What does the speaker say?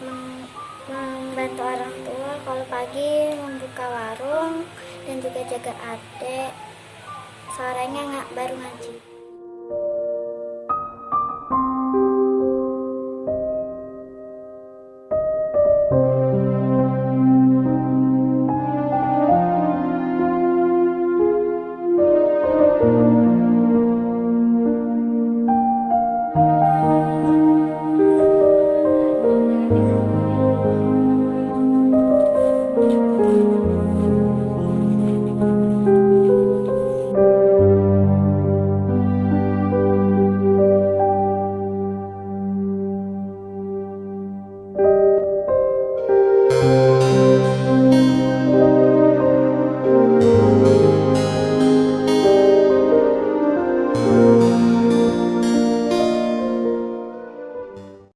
membantu orang tua kalau pagi membuka warung dan juga jaga adik. Sorenya nggak baru ngaji.